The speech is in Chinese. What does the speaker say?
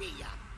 Pia, pia, pia.